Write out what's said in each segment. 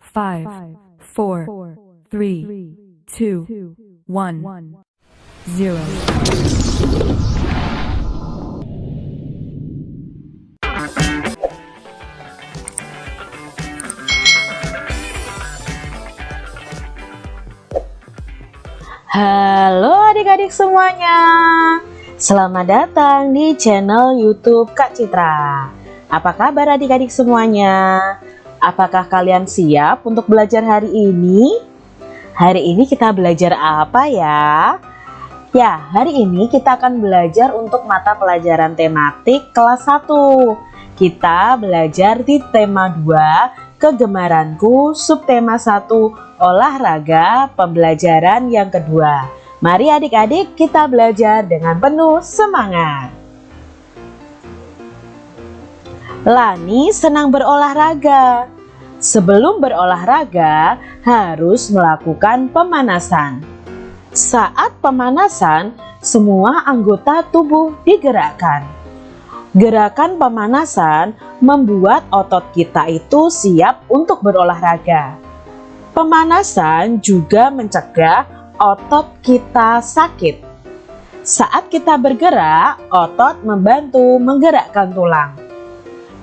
five, four, three, two, one, zero. Halo adik-adik semuanya Selamat datang di channel youtube Kak Citra Apa kabar adik-adik semuanya? Apakah kalian siap untuk belajar hari ini? Hari ini kita belajar apa ya? Ya, hari ini kita akan belajar untuk mata pelajaran tematik kelas 1 Kita belajar di tema 2 Kegemaranku subtema 1 olahraga pembelajaran yang kedua. Mari adik-adik kita belajar dengan penuh semangat. Lani senang berolahraga. Sebelum berolahraga harus melakukan pemanasan. Saat pemanasan, semua anggota tubuh digerakkan. Gerakan pemanasan membuat otot kita itu siap untuk berolahraga. Pemanasan juga mencegah otot kita sakit. Saat kita bergerak, otot membantu menggerakkan tulang.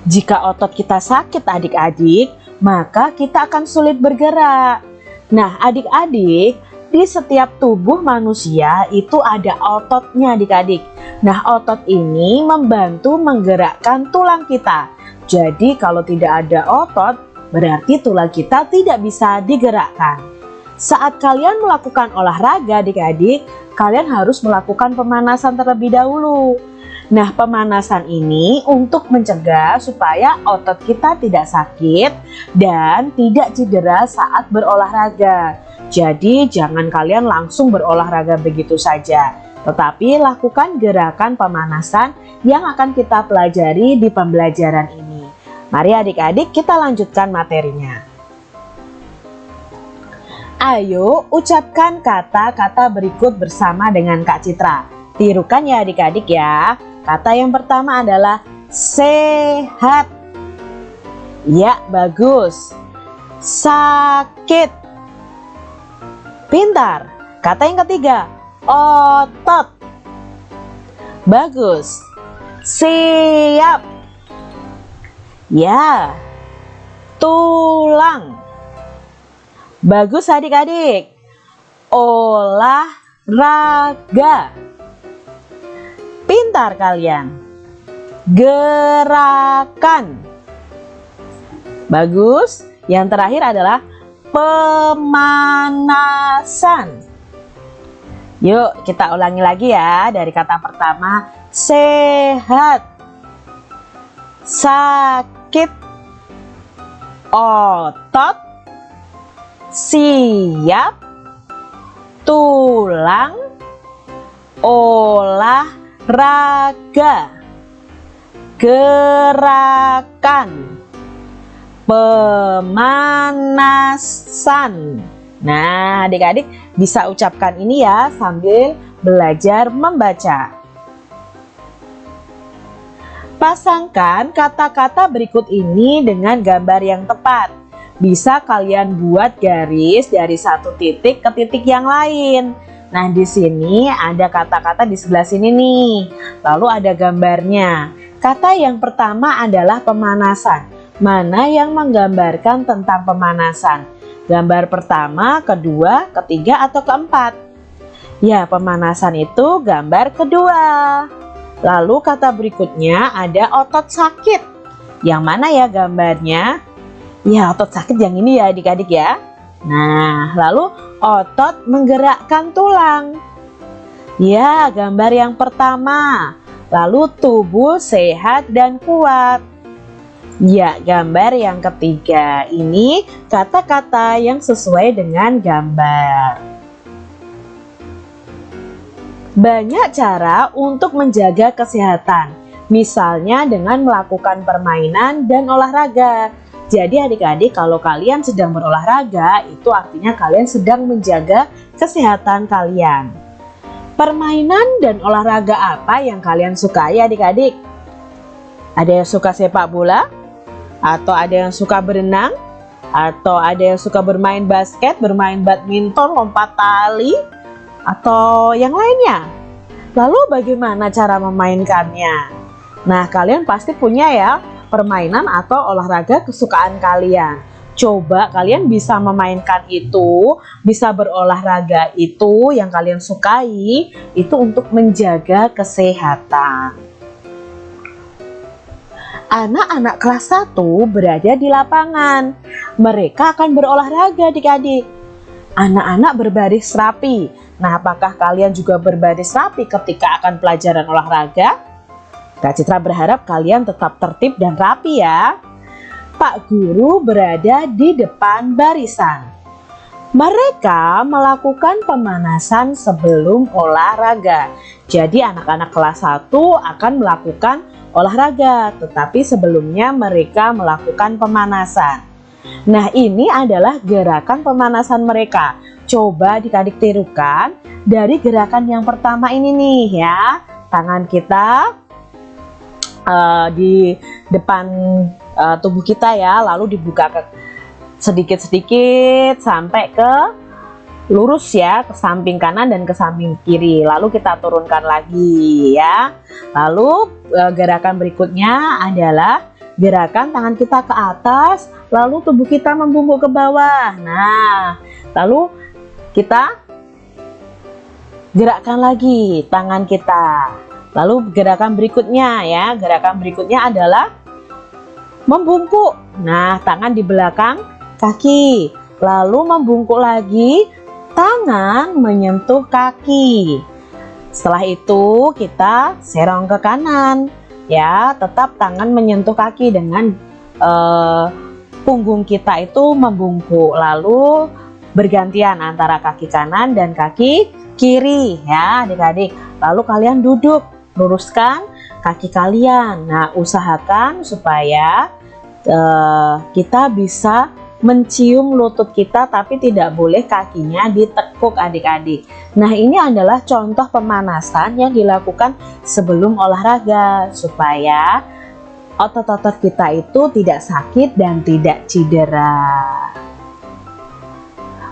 Jika otot kita sakit adik-adik, maka kita akan sulit bergerak. Nah adik-adik, di setiap tubuh manusia itu ada ototnya adik-adik. Nah otot ini membantu menggerakkan tulang kita. Jadi kalau tidak ada otot berarti tulang kita tidak bisa digerakkan. Saat kalian melakukan olahraga adik-adik, kalian harus melakukan pemanasan terlebih dahulu. Nah pemanasan ini untuk mencegah supaya otot kita tidak sakit dan tidak cedera saat berolahraga. Jadi jangan kalian langsung berolahraga begitu saja, tetapi lakukan gerakan pemanasan yang akan kita pelajari di pembelajaran ini. Mari adik-adik kita lanjutkan materinya. Ayo ucapkan kata-kata berikut bersama dengan Kak Citra. Tirukan ya adik-adik ya. Kata yang pertama adalah sehat. Ya, bagus. Sakit. Pintar. Kata yang ketiga, otot. Bagus. Siap. Ya. Tulang. Bagus adik-adik. Olahraga. Pintar kalian. Gerakan. Bagus. Yang terakhir adalah pemanasan. Yuk kita ulangi lagi ya dari kata pertama sehat, sakit, otot, siap, tulang, olahraga, gerakan pemanasan. Nah, adik-adik bisa ucapkan ini ya sambil belajar membaca. Pasangkan kata-kata berikut ini dengan gambar yang tepat. Bisa kalian buat garis dari satu titik ke titik yang lain. Nah, di sini ada kata-kata di sebelah sini nih. Lalu ada gambarnya. Kata yang pertama adalah pemanasan mana yang menggambarkan tentang pemanasan? Gambar pertama, kedua, ketiga, atau keempat? Ya, pemanasan itu gambar kedua. Lalu kata berikutnya ada otot sakit. Yang mana ya gambarnya? Ya, otot sakit yang ini ya adik-adik ya. Nah, lalu otot menggerakkan tulang. Ya, gambar yang pertama. Lalu tubuh sehat dan kuat. Ya, gambar yang ketiga ini kata-kata yang sesuai dengan gambar. Banyak cara untuk menjaga kesehatan, misalnya dengan melakukan permainan dan olahraga. Jadi adik-adik kalau kalian sedang berolahraga, itu artinya kalian sedang menjaga kesehatan kalian. Permainan dan olahraga apa yang kalian sukai adik-adik? Ada yang suka sepak bola? Atau ada yang suka berenang? atau ada yang suka bermain basket, bermain badminton, lompat tali, atau yang lainnya. Lalu bagaimana cara memainkannya? Nah, kalian pasti punya ya permainan atau olahraga kesukaan kalian. Coba kalian bisa memainkan itu, bisa berolahraga itu yang kalian sukai, itu untuk menjaga kesehatan. Anak-anak kelas 1 berada di lapangan. Mereka akan berolahraga adik-adik. Anak-anak berbaris rapi. Nah, apakah kalian juga berbaris rapi ketika akan pelajaran olahraga? Kak Citra berharap kalian tetap tertib dan rapi ya. Pak Guru berada di depan barisan. Mereka melakukan pemanasan sebelum olahraga. Jadi anak-anak kelas 1 akan melakukan olahraga, tetapi sebelumnya mereka melakukan pemanasan. Nah, ini adalah gerakan pemanasan mereka. Coba dikadik tirukan dari gerakan yang pertama ini nih ya. Tangan kita uh, di depan uh, tubuh kita ya, lalu dibuka ke sedikit-sedikit sampai ke lurus ya ke samping kanan dan ke samping kiri. Lalu kita turunkan lagi ya. Lalu e, gerakan berikutnya adalah gerakan tangan kita ke atas lalu tubuh kita membungkuk ke bawah. Nah lalu kita gerakkan lagi tangan kita lalu gerakan berikutnya ya gerakan berikutnya adalah membungkuk nah tangan di belakang kaki lalu membungkuk lagi tangan menyentuh kaki. Setelah itu kita serong ke kanan ya, tetap tangan menyentuh kaki dengan uh, punggung kita itu membungkuk. Lalu bergantian antara kaki kanan dan kaki kiri ya adik-adik. Lalu kalian duduk, luruskan kaki kalian. Nah, usahakan supaya uh, kita bisa mencium lutut kita tapi tidak boleh kakinya ditekuk adik-adik nah ini adalah contoh pemanasan yang dilakukan sebelum olahraga supaya otot-otot kita itu tidak sakit dan tidak cedera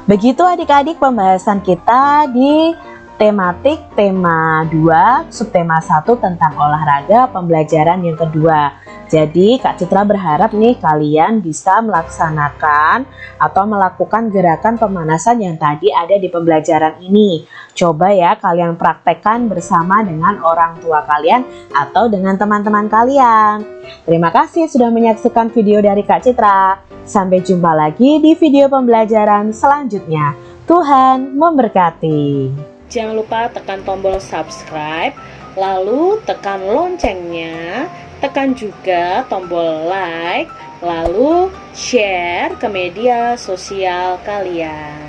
begitu adik-adik pembahasan kita di tematik tema 2 subtema 1 tentang olahraga pembelajaran yang kedua jadi Kak Citra berharap nih kalian bisa melaksanakan atau melakukan gerakan pemanasan yang tadi ada di pembelajaran ini. Coba ya kalian praktekkan bersama dengan orang tua kalian atau dengan teman-teman kalian. Terima kasih sudah menyaksikan video dari Kak Citra. Sampai jumpa lagi di video pembelajaran selanjutnya. Tuhan memberkati. Jangan lupa tekan tombol subscribe, lalu tekan loncengnya tekan juga tombol like, lalu share ke media sosial kalian.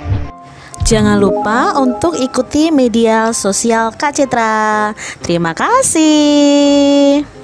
Jangan lupa untuk ikuti media sosial Kak Citra. Terima kasih.